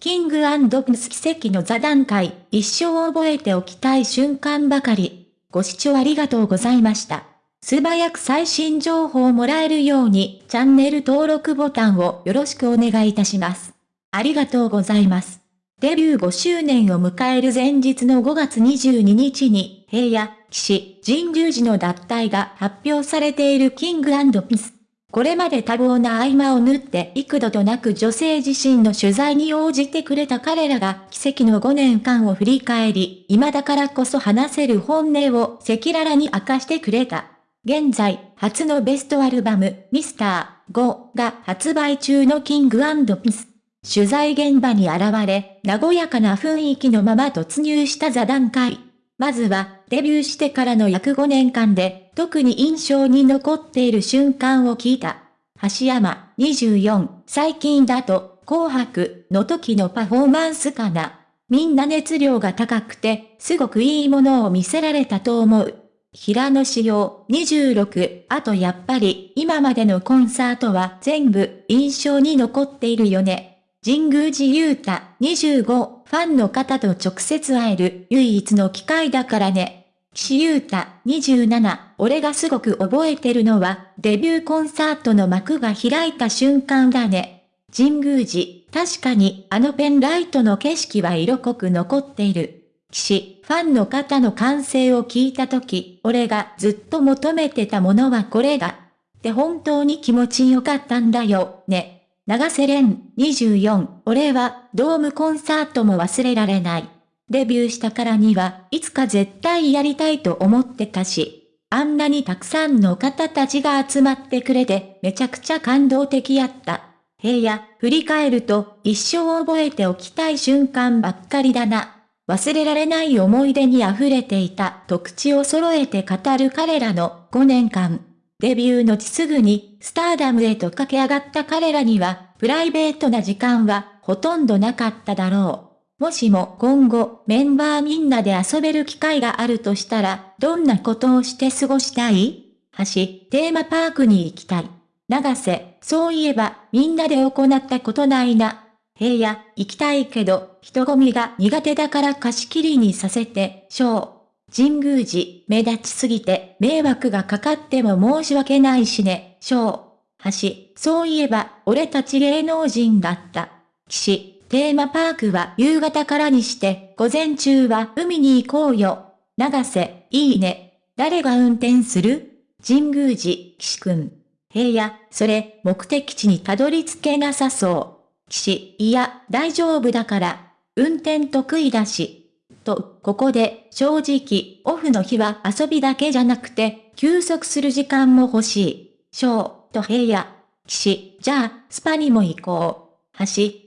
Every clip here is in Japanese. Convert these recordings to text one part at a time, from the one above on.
キングプス奇跡の座談会、一生覚えておきたい瞬間ばかり。ご視聴ありがとうございました。素早く最新情報をもらえるように、チャンネル登録ボタンをよろしくお願いいたします。ありがとうございます。デビュー5周年を迎える前日の5月22日に、平野、騎士、神宮寺の脱退が発表されているキングピス。これまで多忙な合間を縫って幾度となく女性自身の取材に応じてくれた彼らが奇跡の5年間を振り返り、今だからこそ話せる本音を赤裸々に明かしてくれた。現在、初のベストアルバム、ミスター5が発売中のキングピス。取材現場に現れ、和やかな雰囲気のまま突入した座談会。まずは、デビューしてからの約5年間で、特に印象に残っている瞬間を聞いた。橋山、24、最近だと、紅白の時のパフォーマンスかな。みんな熱量が高くて、すごくいいものを見せられたと思う。平野仕様26、あとやっぱり今までのコンサートは全部印象に残っているよね。神宮寺勇太25ファンの方と直接会える唯一の機会だからね。岸優太27俺がすごく覚えてるのはデビューコンサートの幕が開いた瞬間だね。神宮寺確かにあのペンライトの景色は色濃く残っている。岸、ファンの方の歓声を聞いたとき、俺がずっと求めてたものはこれだ。って本当に気持ちよかったんだよ、ね。長瀬廉24、俺はドームコンサートも忘れられない。デビューしたからにはいつか絶対やりたいと思ってたし、あんなにたくさんの方たちが集まってくれてめちゃくちゃ感動的やった。平野、振り返ると一生覚えておきたい瞬間ばっかりだな。忘れられない思い出に溢れていたと口を揃えて語る彼らの5年間。デビューのちすぐにスターダムへと駆け上がった彼らには、プライベートな時間はほとんどなかっただろう。もしも今後メンバーみんなで遊べる機会があるとしたら、どんなことをして過ごしたい？橋、テーマパークに行きたい。長瀬、そういえばみんなで行ったことないな。平野、行きたいけど、人混みが苦手だから貸し切りにさせて、ショー。神宮寺、目立ちすぎて迷惑がかかっても申し訳ないしね、小。橋、そういえば、俺たち芸能人だった。岸、テーマパークは夕方からにして、午前中は海に行こうよ。長瀬、いいね。誰が運転する？神宮寺、岸くん。平野、それ、目的地にたどり着けなさそう。岸、いや、大丈夫だから。運転得意だし。と、ここで、正直、オフの日は遊びだけじゃなくて、休息する時間も欲しい。翔、と平野。騎士、じゃあ、スパにも行こう。橋、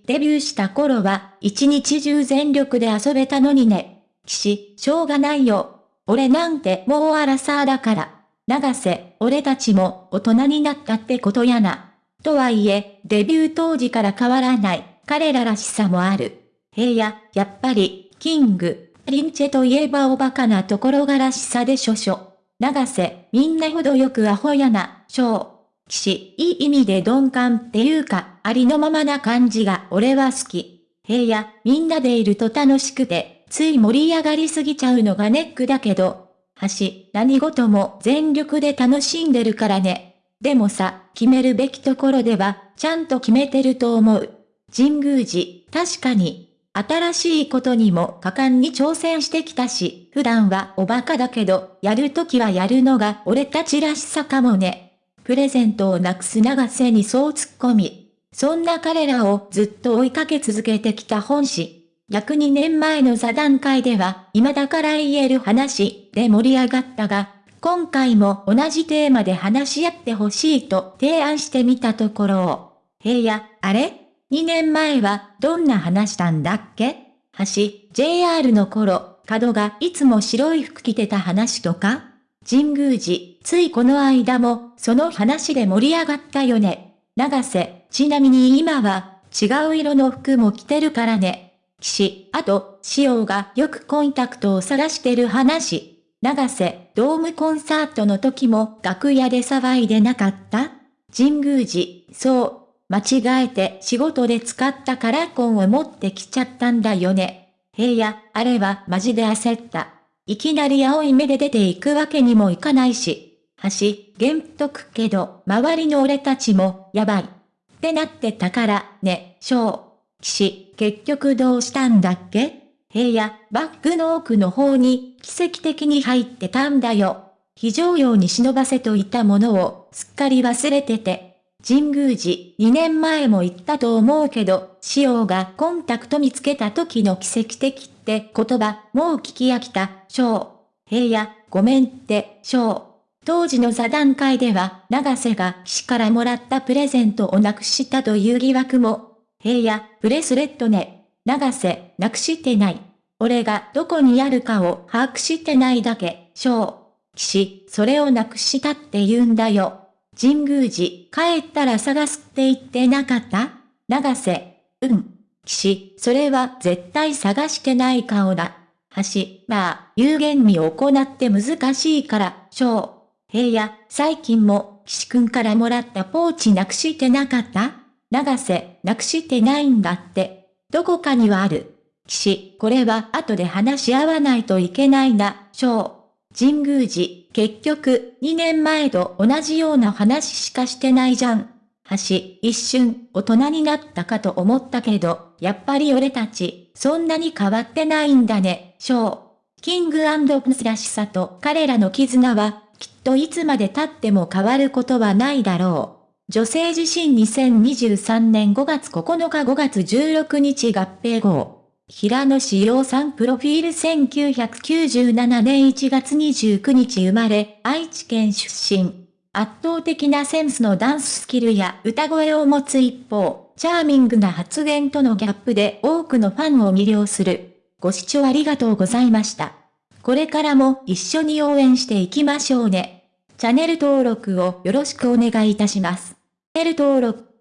デビューした頃は、一日中全力で遊べたのにね。騎士、しょうがないよ。俺なんてもうアラサーだから。長瀬、俺たちも大人になったってことやな。とはいえ、デビュー当時から変わらない、彼ららしさもある。平野、やっぱり、キング、リンチェといえばおバカなところがらしさでしょしょ。長瀬、みんなほどよくアホやな、しょう。騎士、いい意味で鈍感っていうか、ありのままな感じが俺は好き。平野、みんなでいると楽しくて、つい盛り上がりすぎちゃうのがネックだけど、橋、何事も全力で楽しんでるからね。でもさ、決めるべきところでは、ちゃんと決めてると思う。神宮寺、確かに、新しいことにも果敢に挑戦してきたし、普段はおバカだけど、やるときはやるのが俺たちらしさかもね。プレゼントをなくす長瀬にそう突っ込み。そんな彼らをずっと追いかけ続けてきた本誌。約2年前の座談会では、今だから言える話で盛り上がったが、今回も同じテーマで話し合ってほしいと提案してみたところを、平野、あれ？2年前はどんな話したんだっけ？橋、JR の頃、角がいつも白い服着てた話とか？神宮寺、ついこの間も、その話で盛り上がったよね。長瀬、ちなみに今は、違う色の服も着てるからね。岸、あと、塩がよくコンタクトを探してる話。長瀬、ドームコンサートの時も楽屋で騒いでなかった？神宮寺、そう、間違えて仕事で使ったカラコンを持ってきちゃったんだよね。へいや、あれはマジで焦った。いきなり青い目で出ていくわけにもいかないし。橋、げんとくけど、周りの俺たちも、やばい。ってなってたから、ね、小。騎士、結局どうしたんだっけ？部屋、バッグの奥の方に、奇跡的に入ってたんだよ。非常用に忍ばせといたものを、すっかり忘れてて。神宮寺、2年前も言ったと思うけど、塩がコンタクト見つけた時の奇跡的って言葉、もう聞き飽きた、小。平野、ごめんって、小。当時の座談会では、長瀬が岸からもらったプレゼントをなくしたという疑惑も、平野、ブレスレットね。長瀬、なくしてない。俺がどこにあるかを把握してないだけ、小。騎士、それをなくしたって言うんだよ。神宮寺、帰ったら探すって言ってなかった？長瀬、うん。騎士、それは絶対探してない顔だ。橋、まあ、有限に行って難しいから、小。平野、最近も、騎士くんからもらったポーチなくしてなかった？長瀬、なくしてないんだって。どこかにはある。騎士、これは後で話し合わないといけないな、小。神宮寺、結局、2年前と同じような話しかしてないじゃん。橋、一瞬、大人になったかと思ったけど、やっぱり俺たち、そんなに変わってないんだね、小。キングプスらしさと彼らの絆は、きっといつまで経っても変わることはないだろう。女性自身2023年5月9日5月16日合併号。平野志陽さんプロフィール1997年1月29日生まれ、愛知県出身。圧倒的なセンスのダンススキルや歌声を持つ一方、チャーミングな発言とのギャップで多くのファンを魅了する。ご視聴ありがとうございました。これからも一緒に応援していきましょうね。チャンネル登録をよろしくお願いいたします。チャンネル登録